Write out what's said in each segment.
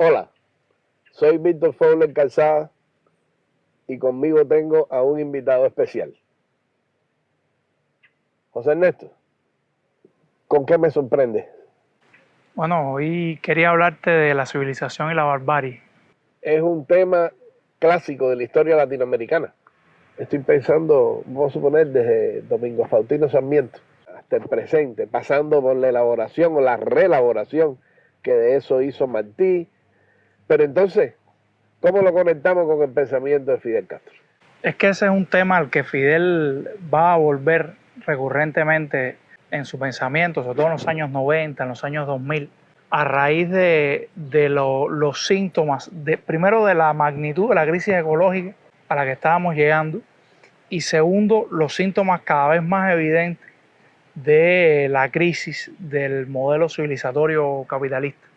Hola, soy Víctor Fowler Calzada y conmigo tengo a un invitado especial. José Ernesto, ¿con qué me sorprende? Bueno, hoy quería hablarte de la civilización y la barbarie. Es un tema clásico de la historia latinoamericana. Estoy pensando, vamos a suponer, desde Domingo Faustino Sarmiento hasta el presente, pasando por la elaboración o la reelaboración que de eso hizo Martí, pero entonces, ¿cómo lo conectamos con el pensamiento de Fidel Castro? Es que ese es un tema al que Fidel va a volver recurrentemente en su pensamiento, sobre todo en los años 90, en los años 2000, a raíz de, los síntomas, primero de la magnitud de la crisis ecológica a la que estábamos llegando, y segundo, los síntomas cada vez más evidentes de la crisis del modelo civilizatorio capitalista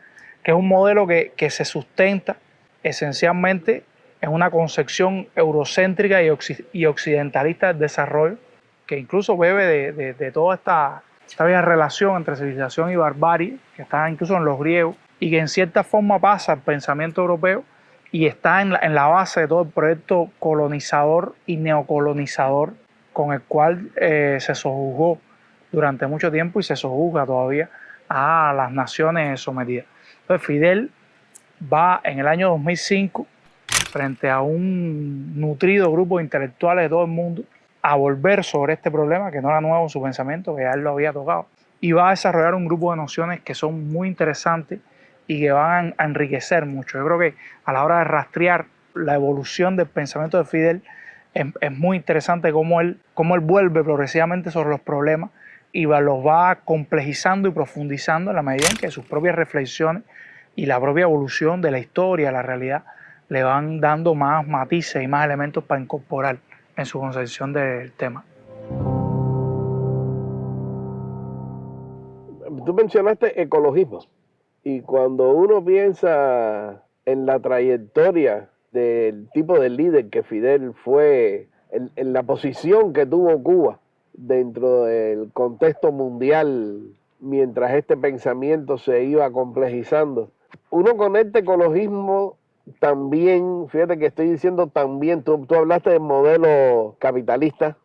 que es un modelo que, se sustenta esencialmente en una concepción eurocéntrica y, occidentalista del desarrollo, que incluso bebe de, toda esta, esta vieja relación entre civilización y barbarie, que está incluso en los griegos, y que en cierta forma pasa al pensamiento europeo y está en la, base de todo el proyecto colonizador y neocolonizador con el cual eh, se sojuzgó durante mucho tiempo y se sojuzga todavía a las naciones sometidas. Fidel va en el año 2005 frente a un nutrido grupo de intelectuales de todo el mundo a volver sobre este problema que no era nuevo en su pensamiento, que ya él lo había tocado, y va a desarrollar un grupo de nociones que son muy interesantes y que van a enriquecer mucho. Yo creo que a la hora de rastrear la evolución del pensamiento de Fidel, es, muy interesante cómo él, cómo él vuelve progresivamente sobre los problemas y los va complejizando y profundizando en la medida en que sus propias reflexiones y la propia evolución de la historia, la realidad, le van dando más matices y más elementos para incorporar en su concepción del tema. Tú mencionaste ecologismo y cuando uno piensa en la trayectoria del tipo de líder que Fidel fue, en la posición que tuvo Cuba dentro del contexto mundial mientras este pensamiento se iba complejizando, uno con este ecologismo también, fíjate que estoy diciendo también, tú, hablaste del modelo capitalista,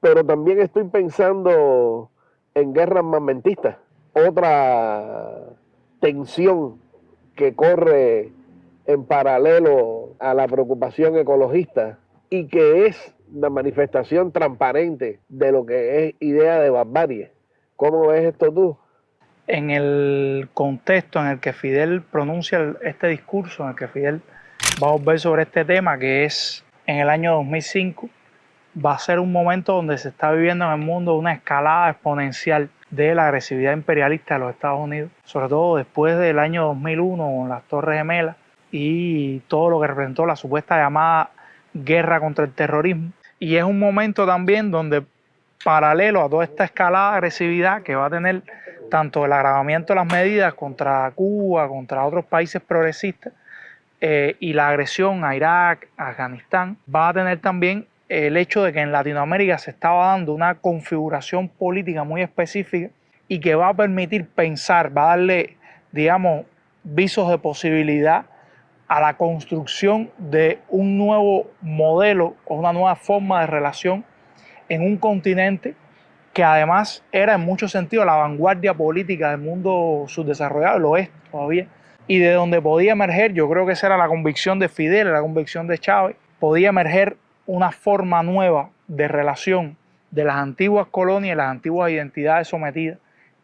pero también estoy pensando en guerras armamentistas, otra tensión que corre en paralelo a la preocupación ecologista y que es la manifestación transparente de lo que es idea de barbarie. ¿Cómo ves esto tú? en el contexto en el que Fidel pronuncia este discurso, en el que Fidel va a volver sobre este tema, que es en el año 2005, va a ser un momento donde se está viviendo en el mundo una escalada exponencial de la agresividad imperialista de los Estados Unidos, sobre todo después del año 2001 con las Torres Gemelas y todo lo que representó la supuesta llamada guerra contra el terrorismo. Y es un momento también donde paralelo a toda esta escalada de agresividad que va a tener tanto el agravamiento de las medidas contra Cuba, contra otros países progresistas, eh, y la agresión a Irak, a Afganistán, va a tener también el hecho de que en Latinoamérica se estaba dando una configuración política muy específica y que va a permitir pensar, va a darle, digamos, visos de posibilidad a la construcción de un nuevo modelo o una nueva forma de relación en un continente que además era en muchos sentidos la vanguardia política del mundo subdesarrollado, lo es todavía, y de donde podía emerger, yo creo que esa era la convicción de Fidel, la convicción de Chávez, podía emerger una forma nueva de relación de las antiguas colonias, las antiguas identidades sometidas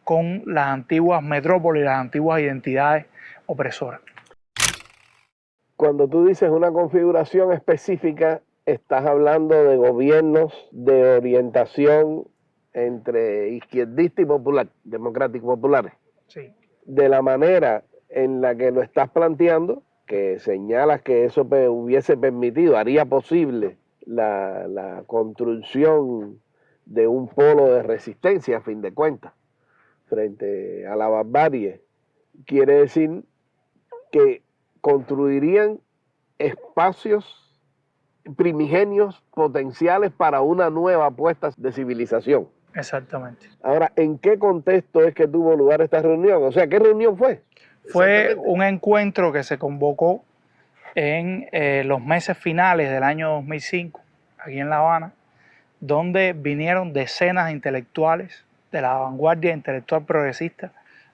con las antiguas metrópolis, las antiguas identidades opresoras. Cuando tú dices una configuración específica, estás hablando de gobiernos de orientación entre izquierdista y popular, democrático populares. Sí. De la manera en la que lo estás planteando, que señalas que eso hubiese permitido, haría posible la, la construcción de un polo de resistencia, a fin de cuentas, frente a la barbarie, quiere decir que construirían espacios primigenios potenciales para una nueva apuesta de civilización. Exactamente. Ahora, ¿en qué contexto es que tuvo lugar esta reunión? O sea, ¿qué reunión fue? Fue un encuentro que se convocó en eh, los meses finales del año 2005, aquí en La Habana, donde vinieron decenas de intelectuales de la vanguardia intelectual progresista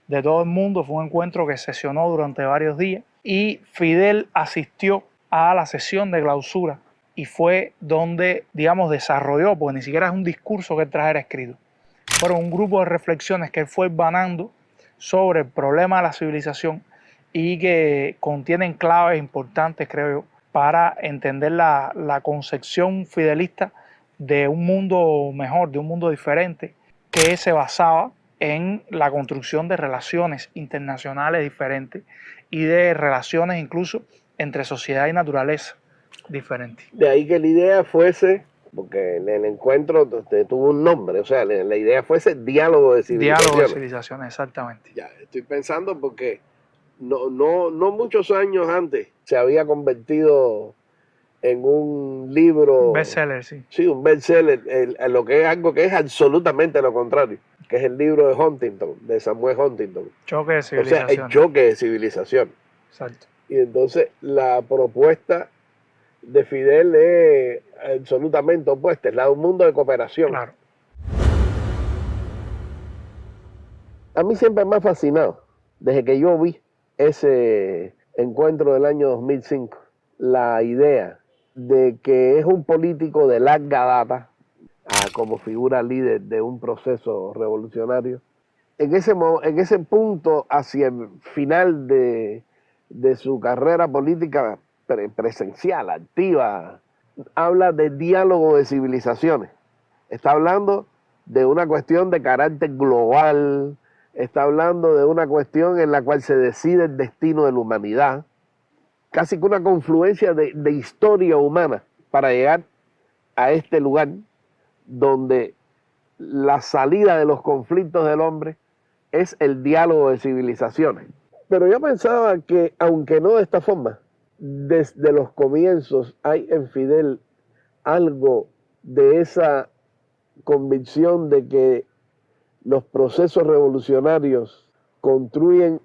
de todo el mundo. Fue un encuentro que sesionó durante varios días y Fidel asistió a la sesión de clausura y fue donde, digamos, desarrolló, porque ni siquiera es un discurso que él trajera escrito, fueron un grupo de reflexiones que él fue banando sobre el problema de la civilización y que contienen claves importantes, creo yo, para entender la, la concepción fidelista de un mundo mejor, de un mundo diferente, que se basaba en la construcción de relaciones internacionales diferentes y de relaciones incluso entre sociedad y naturaleza diferentes. De ahí que la idea fuese, porque en el encuentro tuvo un nombre, o sea, la idea fuese diálogo de civilizaciones. Diálogo de civilizaciones, exactamente. Ya, estoy pensando porque no, no, no muchos años antes se había convertido en un libro. Bestseller, sí. Sí, un bestseller, lo que es algo que es absolutamente lo contrario, que es el libro de Huntington, de Samuel Huntington. Choque de civilización. O sea, el choque de civilización. Exacto. Y entonces la propuesta de Fidel es absolutamente opuesta, es la de un mundo de cooperación. Claro. A mí siempre me ha fascinado, desde que yo vi ese encuentro del año 2005, la idea de que es un político de larga data, como figura líder de un proceso revolucionario, en ese, en punto hacia el final de, su carrera política presencial, activa, habla de diálogo de civilizaciones. Está hablando de una cuestión de carácter global, está hablando de una cuestión en la cual se decide el destino de la humanidad, casi que una confluencia de, historia humana para llegar a este lugar donde la salida de los conflictos del hombre es el diálogo de civilizaciones. Pero yo pensaba que, aunque no de esta forma, desde los comienzos hay en Fidel algo de esa convicción de que los procesos revolucionarios construyen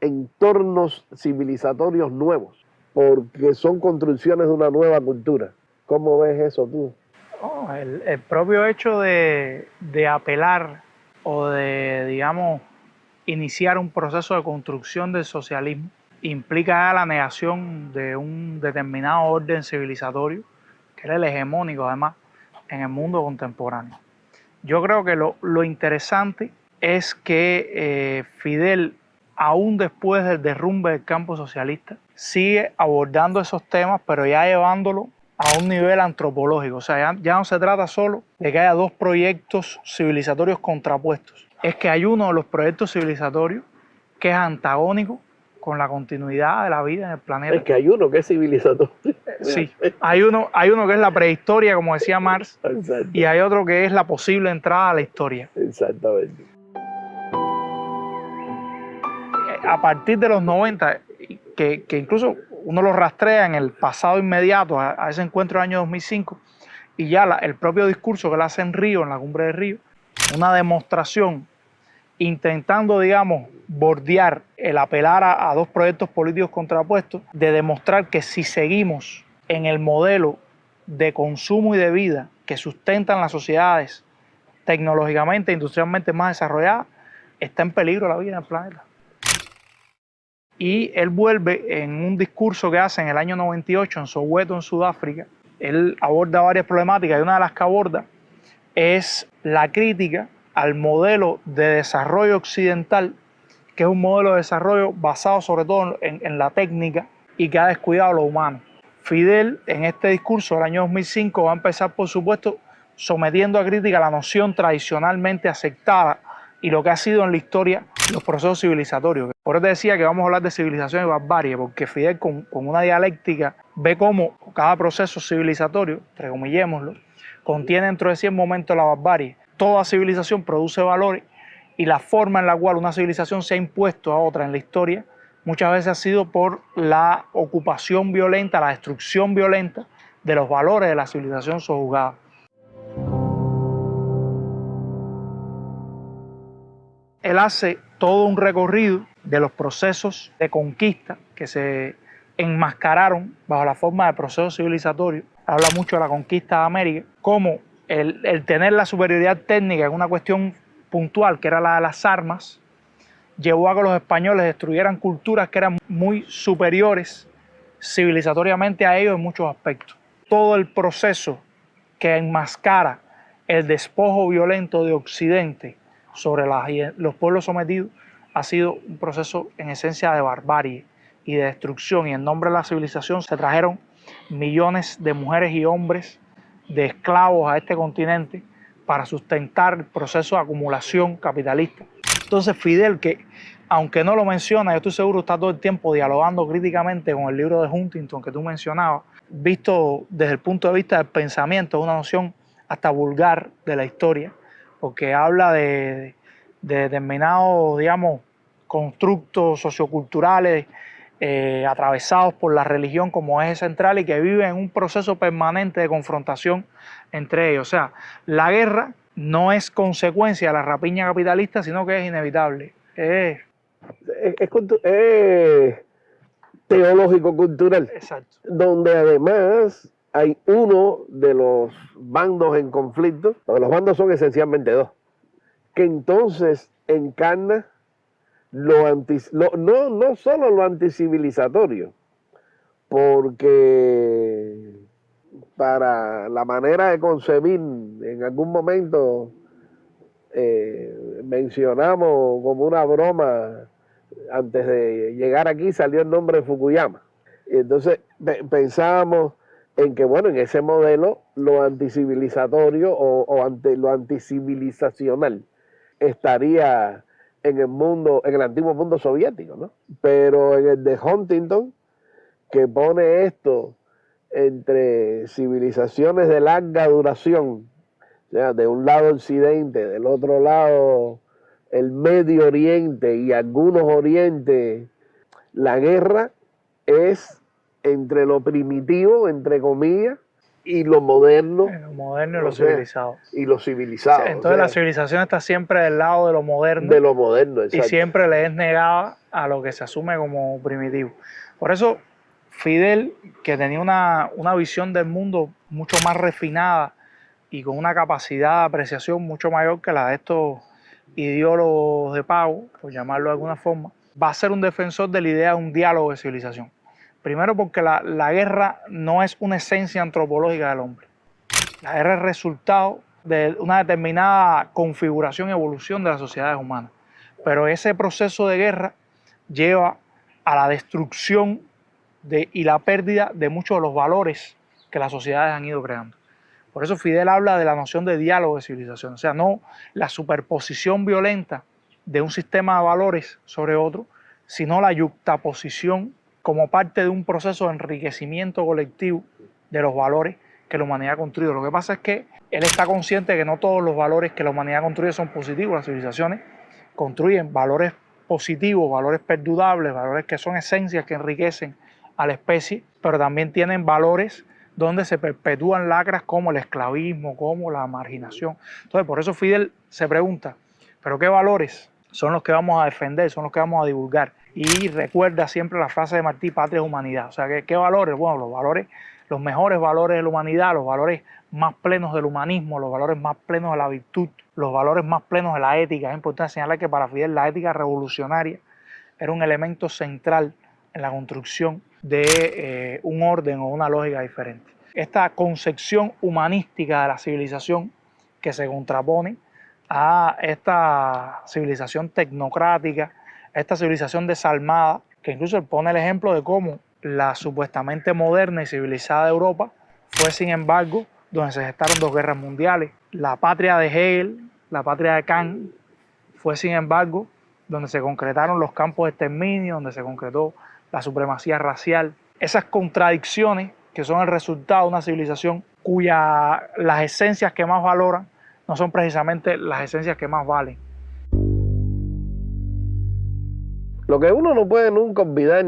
entornos civilizatorios nuevos porque son construcciones de una nueva cultura. ¿Cómo ves eso tú? Oh, el, propio hecho de, apelar o de, digamos, iniciar un proceso de construcción del socialismo implica la negación de un determinado orden civilizatorio, que era el hegemónico además en el mundo contemporáneo. Yo creo que lo, interesante es que eh, Fidel aún después del derrumbe del campo socialista, sigue abordando esos temas, pero ya llevándolo a un nivel antropológico. O sea, ya, no se trata solo de que haya dos proyectos civilizatorios contrapuestos. Es que hay uno de los proyectos civilizatorios que es antagónico con la continuidad de la vida en el planeta. Es que hay uno que es civilizatorio. Sí, hay uno, hay uno que es la prehistoria, como decía Marx, y hay otro que es la posible entrada a la historia. Exactamente a partir de los 90, que, incluso uno lo rastrea en el pasado inmediato a, ese encuentro del año 2005, y ya el propio discurso que él hace en Río, en la cumbre de Río, una demostración intentando, digamos, bordear el apelar a, a dos proyectos políticos contrapuestos, de demostrar que si seguimos en el modelo de consumo y de vida que sustentan las sociedades tecnológicamente e industrialmente más desarrolladas, está en peligro la vida en el planeta y él vuelve en un discurso que hace en el año 98 en Soweto, en Sudáfrica. Él aborda varias problemáticas y una de las que aborda es la crítica al modelo de desarrollo occidental, que es un modelo de desarrollo basado sobre todo en, la técnica y que ha descuidado lo humano. Fidel en este discurso del año 2005 va a empezar, por supuesto, sometiendo a crítica la noción tradicionalmente aceptada y lo que ha sido en la historia los procesos civilizatorios. Eso te decía que vamos a hablar de civilización y porque Fidel con, una dialéctica ve cómo cada proceso civilizatorio, entrecomillémoslo, contiene dentro de sí el momento la barbarie. Toda civilización produce valores y la forma en la cual una civilización se ha impuesto a otra en la historia muchas veces ha sido por la ocupación violenta, la destrucción violenta de los valores de la civilización sojuzgada. Él hace todo un recorrido de los procesos de conquista que se enmascararon bajo la forma de procesos civilizatorios. Habla mucho de la conquista de América, como el, tener la superioridad técnica en una cuestión puntual, que era la de las armas, llevó a que los españoles destruyeran culturas que eran muy superiores civilizatoriamente a ellos en muchos aspectos. Todo el proceso que enmascara el despojo violento de Occidente sobre los pueblos sometidos ha sido un proceso en esencia de barbarie y de destrucción y en nombre de la civilización se trajeron millones de mujeres y hombres de esclavos a este continente para sustentar el proceso de acumulación capitalista. Entonces Fidel, que aunque no lo menciona, yo estoy seguro está todo el tiempo dialogando críticamente con el libro de Huntington que tú mencionabas, visto desde el punto de vista del pensamiento, una noción hasta vulgar de la historia, porque habla de, determinados, digamos, constructos socioculturales eh, atravesados por la religión como eje central y que viven en un proceso permanente de confrontación entre ellos. O sea, la guerra no es consecuencia de la rapiña capitalista, sino que es inevitable. Es, es teológico-cultural. Exacto. Donde además hay uno de los bandos en conflicto, los bandos son esencialmente dos, que entonces encarna lo, anti, no, no solo lo anticivilizatorio, porque para la manera de concebir, en algún momento eh, mencionamos como una broma, antes de llegar aquí salió el nombre de Fukuyama. Y entonces pensábamos en que, bueno, en ese modelo lo anticivilizatorio o, ante, lo anticivilizacional estaría en el mundo, en el antiguo mundo soviético, ¿no? Pero en el de Huntington, que pone esto entre civilizaciones de larga duración, o sea, de un lado Occidente, del otro lado el Medio Oriente y algunos Orientes, la guerra es entre lo primitivo, entre comillas, y lo moderno. Lo moderno y lo civilizado. Y lo civilizado. entonces la civilización está siempre del lado de lo moderno. De lo moderno, exacto. Y siempre le es negada a lo que se asume como primitivo. Por eso Fidel, que tenía una, una visión del mundo mucho más refinada y con una capacidad de apreciación mucho mayor que la de estos ideólogos de pago, por llamarlo de alguna forma, va a ser un defensor de la idea de un diálogo de civilización. Primero porque la, guerra no es una esencia antropológica del hombre. La guerra es resultado de una determinada configuración y evolución de las sociedades humanas. Pero ese proceso de guerra lleva a la destrucción de, y la pérdida de muchos de los valores que las sociedades han ido creando. Por eso Fidel habla de la noción de diálogo de civilización, o sea, no la superposición violenta de un sistema de valores sobre otro, sino la yuxtaposición como parte de un proceso de enriquecimiento colectivo de los valores que la humanidad ha construido. Lo que pasa es que él está consciente de que no todos los valores que la humanidad ha construido son positivos. Las civilizaciones construyen valores positivos, valores perdurables, valores que son esencias que enriquecen a la especie, pero también tienen valores donde se perpetúan lacras como el esclavismo, como la marginación. Entonces, por eso Fidel se pregunta, ¿pero qué valores son los que vamos a defender, son los que vamos a divulgar? Y recuerda siempre la frase de Martí, patria es humanidad. O sea, ¿qué, valores? Bueno, los valores, los mejores valores de la humanidad, los valores más plenos del humanismo, los valores más plenos de la virtud, los valores más plenos de la ética. Es importante señalar que para Fidel la ética revolucionaria era un elemento central en la construcción de eh, un orden o una lógica diferente. Esta concepción humanística de la civilización que se contrapone a esta civilización tecnocrática esta civilización desalmada, que incluso pone el ejemplo de cómo la supuestamente moderna y civilizada Europa fue, sin embargo, donde se gestaron dos guerras mundiales. La patria de Hegel, la patria de Kant, fue, sin embargo, donde se concretaron los campos de exterminio, donde se concretó la supremacía racial. Esas contradicciones que son el resultado de una civilización cuyas las esencias que más valoran no son precisamente las esencias que más valen. Lo que uno no puede nunca olvidar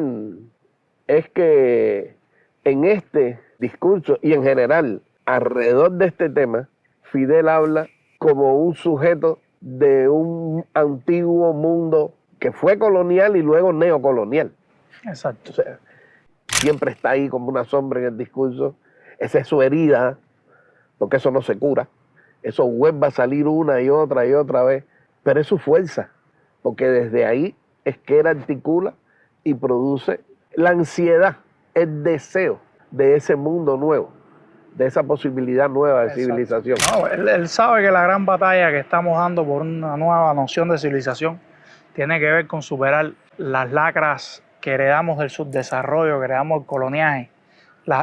es que en este discurso y en general alrededor de este tema, Fidel habla como un sujeto de un antiguo mundo que fue colonial y luego neocolonial. Exacto. O sea, siempre está ahí como una sombra en el discurso. Esa es su herida, porque eso no se cura. Eso vuelve a salir una y otra y otra vez, pero es su fuerza, porque desde ahí es que él articula y produce la ansiedad, el deseo de ese mundo nuevo, de esa posibilidad nueva de civilización. No, él, sabe que la gran batalla que estamos dando por una nueva noción de civilización tiene que ver con superar las lacras que heredamos del subdesarrollo, que heredamos del coloniaje,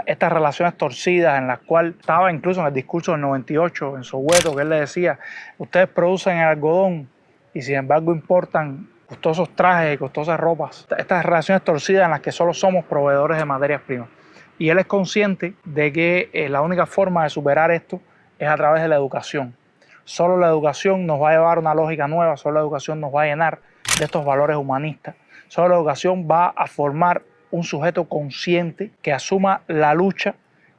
estas relaciones torcidas en las cuales estaba incluso en el discurso del 98 en Soweto, que él le decía, ustedes producen el algodón y sin embargo importan costosos trajes y costosas ropas. Estas relaciones torcidas en las que solo somos proveedores de materias primas. Y él es consciente de que eh, la única forma de superar esto es a través de la educación. Solo la educación nos va a llevar a una lógica nueva, solo la educación nos va a llenar de estos valores humanistas. Solo la educación va a formar un sujeto consciente que asuma la lucha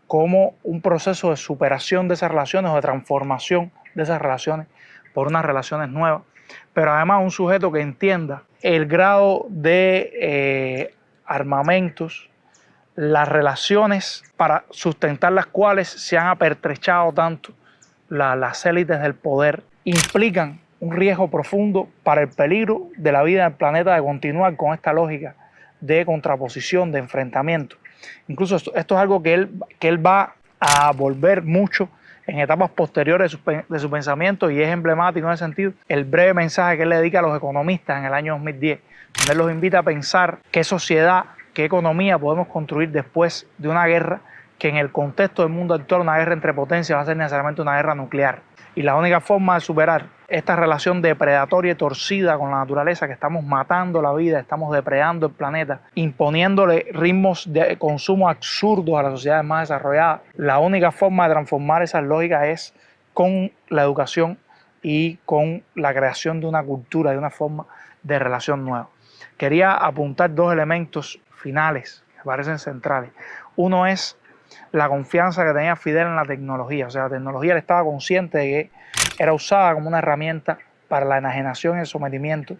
como un proceso de superación de esas relaciones o de transformación de esas relaciones por unas relaciones nuevas, pero además un sujeto que entienda el grado de eh, armamentos, las relaciones para sustentar las cuales se han apertrechado tanto las élites del poder, implican un riesgo profundo para el peligro de la vida del planeta de continuar con esta lógica de contraposición, de enfrentamiento. Incluso esto, es algo que él, que él va a volver mucho en etapas posteriores de su, de su, pensamiento y es emblemático en ese sentido el breve mensaje que él le dedica a los economistas en el año 2010, donde él los invita a pensar qué sociedad, qué economía podemos construir después de una guerra que en el contexto del mundo actual una guerra entre potencias va a ser necesariamente una guerra nuclear. Y la única forma de superar esta relación depredatoria y torcida con la naturaleza, que estamos matando la vida, estamos depredando el planeta, imponiéndole ritmos de consumo absurdos a las sociedades más desarrolladas, la única forma de transformar esas lógicas es con la educación y con la creación de una cultura, de una forma de relación nueva. Quería apuntar dos elementos finales que parecen centrales. Uno es la confianza que tenía Fidel en la tecnología. O sea, la tecnología él estaba consciente de que era usada como una herramienta para la enajenación y el sometimiento,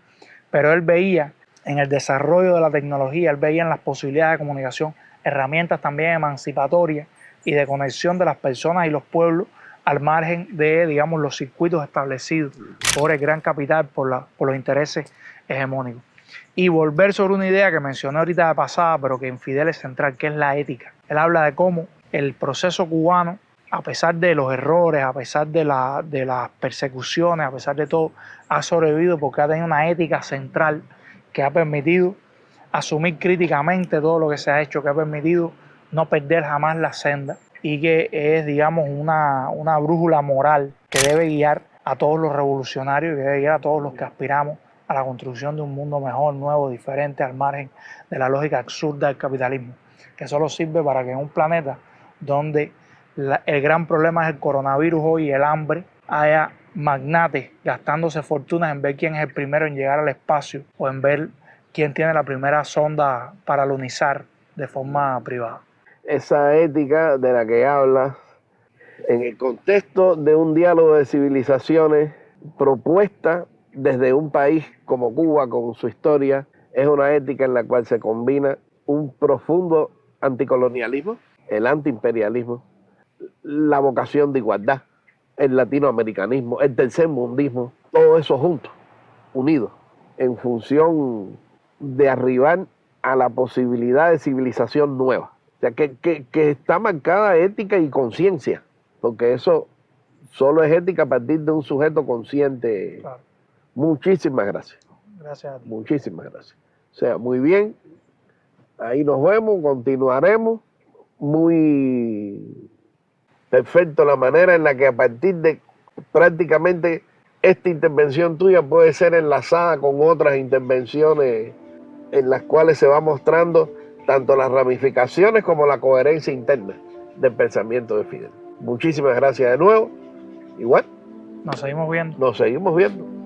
pero él veía en el desarrollo de la tecnología, él veía en las posibilidades de comunicación herramientas también emancipatorias y de conexión de las personas y los pueblos al margen de, digamos, los circuitos establecidos por el gran capital, por, por los intereses hegemónicos. Y volver sobre una idea que mencioné ahorita de pasada, pero que en Fidel es central, que es la ética. Él habla de cómo el proceso cubano a pesar de los errores, a pesar de, la, de las persecuciones, a pesar de todo, ha sobrevivido porque ha tenido una ética central que ha permitido asumir críticamente todo lo que se ha hecho, que ha permitido no perder jamás la senda y que es, digamos, una, una brújula moral que debe guiar a todos los revolucionarios y que debe guiar a todos los que aspiramos a la construcción de un mundo mejor, nuevo, diferente, al margen de la lógica absurda del capitalismo, que solo sirve para que en un planeta donde el gran problema es el coronavirus hoy, el hambre, haya magnates gastándose fortunas en ver quién es el primero en llegar al espacio o en ver quién tiene la primera sonda para lunizar de forma privada. Esa ética de la que hablas, en el contexto de un diálogo de civilizaciones propuesta desde un país como Cuba, con su historia, es una ética en la cual se combina un profundo anticolonialismo, el antiimperialismo, la vocación de igualdad, el latinoamericanismo, el tercermundismo, todo eso junto, unido, en función de arribar a la posibilidad de civilización nueva. O sea, que, está marcada ética y conciencia, porque eso solo es ética a partir de un sujeto consciente. Muchísimas gracias. Gracias Muchísimas gracias. O sea, muy bien. Ahí nos vemos, continuaremos. Muy perfecto la manera en la que a partir de prácticamente esta intervención tuya puede ser enlazada con otras intervenciones en las cuales se va mostrando tanto las ramificaciones como la coherencia interna del pensamiento de Fidel. Muchísimas gracias de nuevo. Igual. Nos seguimos viendo. Nos seguimos viendo.